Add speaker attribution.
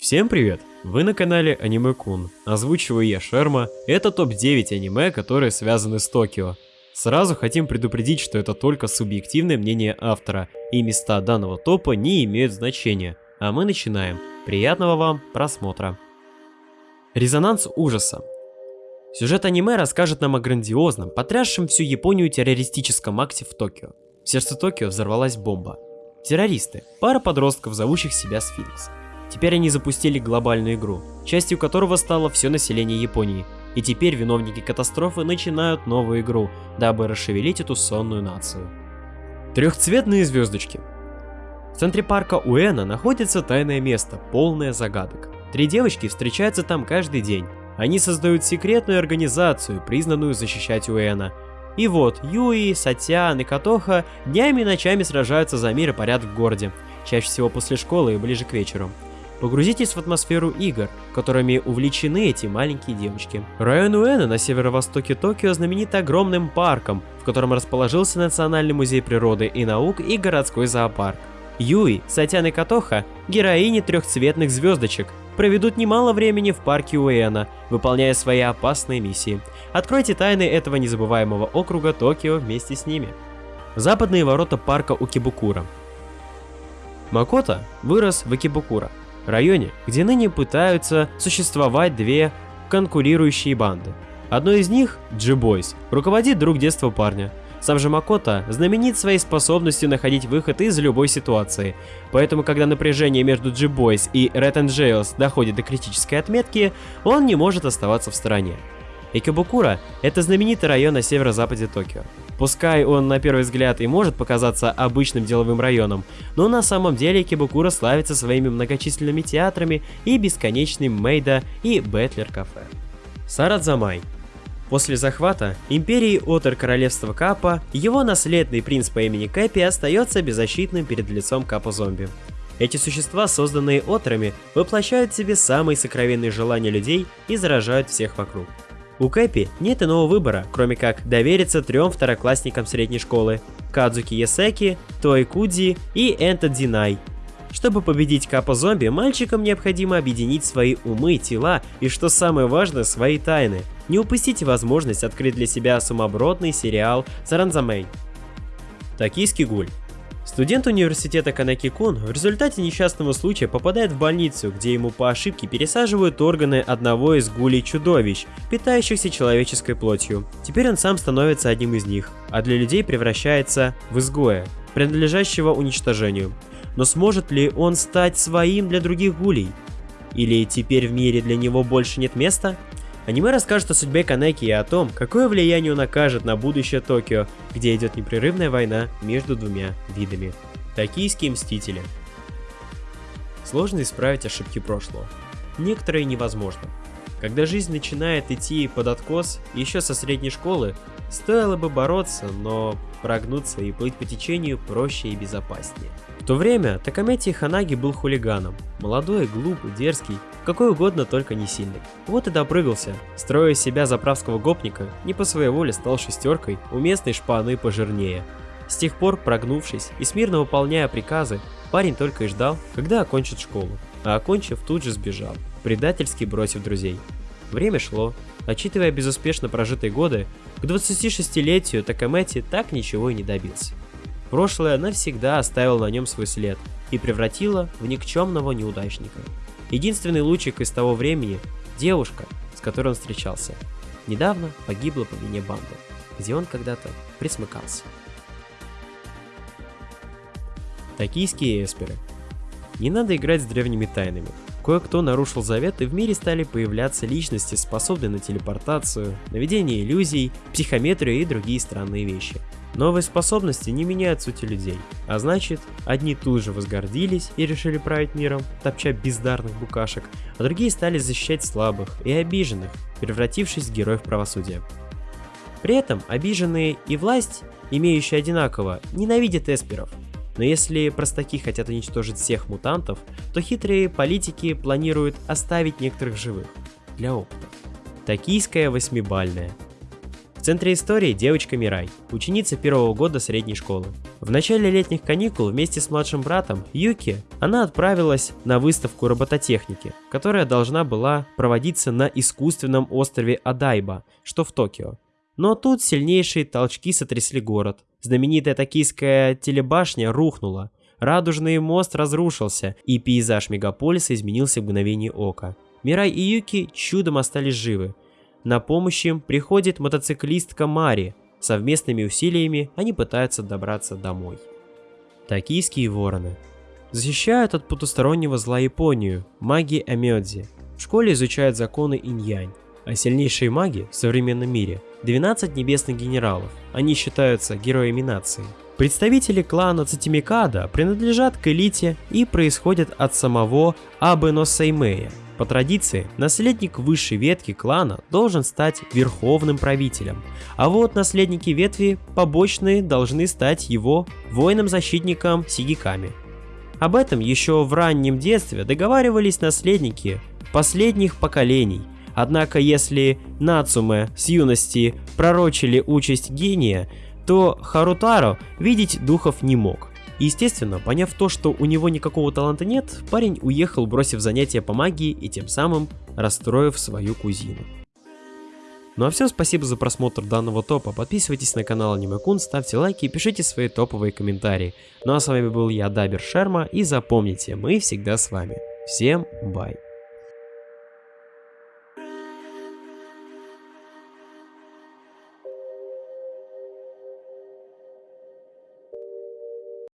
Speaker 1: Всем привет! Вы на канале Аниме Кун. Озвучиваю я Шерма. Это топ-9 аниме, которые связаны с Токио. Сразу хотим предупредить, что это только субъективное мнение автора, и места данного топа не имеют значения. А мы начинаем. Приятного вам просмотра. Резонанс ужаса. Сюжет аниме расскажет нам о грандиозном, потрясшем всю Японию террористическом акте в Токио. В сердце Токио взорвалась бомба. Террористы, пара подростков, зовущих себя Сфинкс. Теперь они запустили глобальную игру, частью которого стало все население Японии. И теперь виновники катастрофы начинают новую игру, дабы расшевелить эту сонную нацию. Трехцветные звездочки. В центре парка Уэна находится тайное место, полное загадок. Три девочки встречаются там каждый день. Они создают секретную организацию, признанную защищать Уэна. И вот, Юи, Сатян и Катоха днями и ночами сражаются за мир и порядок в городе, чаще всего после школы и ближе к вечеру. Погрузитесь в атмосферу игр, которыми увлечены эти маленькие девочки. Район Уэна на северо-востоке Токио знаменит огромным парком, в котором расположился Национальный музей природы и наук и городской зоопарк. Юи, Сатян и Катоха, героини трехцветных звездочек, проведут немало времени в парке Уэна, выполняя свои опасные миссии. Откройте тайны этого незабываемого округа Токио вместе с ними. Западные ворота парка Укибукура. Макото вырос в Икебукура, районе, где ныне пытаются существовать две конкурирующие банды. Одной из них, G-Boys, руководит друг детства парня. Сам же Макото знаменит своей способностью находить выход из любой ситуации, поэтому когда напряжение между G-Boys и Red Angels доходит до критической отметки, он не может оставаться в стороне. Икебукуро – это знаменитый район на северо-западе Токио. Пускай он на первый взгляд и может показаться обычным деловым районом, но на самом деле Икебукуро славится своими многочисленными театрами и бесконечным maid и butler кафе. Сарадзанмай. После захвата империи Otter королевства Каппа, его наследный принц по имени Кэпи остается беззащитным перед лицом каппа-зомби. Эти существа, созданные Отерами, воплощают в себе самые сокровенные желания людей и заражают всех вокруг. У Кэпи нет иного выбора, кроме как довериться трем второклассникам средней школы – Кадзуки Ясеки, Той Кудзи и Энто Динай. Чтобы победить Капа-зомби, мальчикам необходимо объединить свои умы, тела и, что самое важное, свои тайны. Не упустите возможность открыть для себя сумасбродный сериал Саранзамей. Токийский гуль Студент университета Канаки-кун в результате несчастного случая попадает в больницу, где ему по ошибке пересаживают органы одного из гулей-чудовищ, питающихся человеческой плотью. Теперь он сам становится одним из них, а для людей превращается в изгоя, принадлежащего уничтожению. Но сможет ли он стать своим для других гулей? Или теперь в мире для него больше нет места? Аниме расскажет о судьбе Канеки и о том, какое влияние он окажет на будущее Токио, где идет непрерывная война между двумя видами. Токийские мстители. Сложно исправить ошибки прошлого. Некоторые невозможно. Когда жизнь начинает идти под откос, еще со средней школы, стоило бы бороться, но прогнуться и плыть по течению проще и безопаснее. В то время Такамети Ханаги был хулиганом. Молодой, глупый, дерзкий, какой угодно, только не сильный. Вот и допрыгался, строя себя заправского гопника, не по своей воле стал шестеркой у местной шпаны пожирнее. С тех пор, прогнувшись и смирно выполняя приказы, парень только и ждал, когда окончит школу. А окончив, тут же сбежал, предательски бросив друзей. Время шло. Отчитывая безуспешно прожитые годы, к 26-летию Такамети так ничего и не добился. Прошлое навсегда оставило на нем свой след и превратило в никчемного неудачника. Единственный лучик из того времени – девушка, с которой он встречался. Недавно погибла по вине банды, где он когда-то присмыкался. Токийские эсперы. Не надо играть с древними тайнами. Кое-кто нарушил завет, и в мире стали появляться личности, способные на телепортацию, наведение иллюзий, психометрию и другие странные вещи. Новые способности не меняют сути людей, а значит, одни тут же возгордились и решили править миром, топча бездарных букашек, а другие стали защищать слабых и обиженных, превратившись в героев правосудия. При этом обиженные и власть, имеющие одинаково, ненавидят эсперов, но если простаки хотят уничтожить всех мутантов, то хитрые политики планируют оставить некоторых живых, для опыта. Токийская восьмибальная. В центре истории девочка Мирай, ученица первого года средней школы. В начале летних каникул вместе с младшим братом Юки она отправилась на выставку робототехники, которая должна была проводиться на искусственном острове Адайба, что в Токио. Но тут сильнейшие толчки сотрясли город. Знаменитая токийская телебашня рухнула, радужный мост разрушился, и пейзаж мегаполиса изменился в мгновение ока. Мирай и Юки чудом остались живы. На помощь им приходит мотоциклистка Мари. Совместными усилиями они пытаются добраться домой. Токийские вороны. Защищают от потустороннего зла Японию, маги Амёдзи. В школе изучают законы инь-янь. А сильнейшие маги в современном мире – 12 небесных генералов. Они считаются героями нации. Представители клана Цитимикада принадлежат к элите и происходят от самого Абено Сеймея. По традиции, наследник высшей ветки клана должен стать верховным правителем, а вот наследники ветви побочные должны стать его воином-защитником Сигиками. Об этом еще в раннем детстве договаривались наследники последних поколений, однако если Нацуме с юности пророчили участь гения, то Харутаро видеть духов не мог. Естественно, поняв то, что у него никакого таланта нет, парень уехал, бросив занятия по магии и тем самым расстроив свою кузину. Ну а все, спасибо за просмотр данного топа, подписывайтесь на канал Анимекун, ставьте лайки и пишите свои топовые комментарии. Ну а с вами был я, Дабер Шерма, и запомните, мы всегда с вами. Всем бай!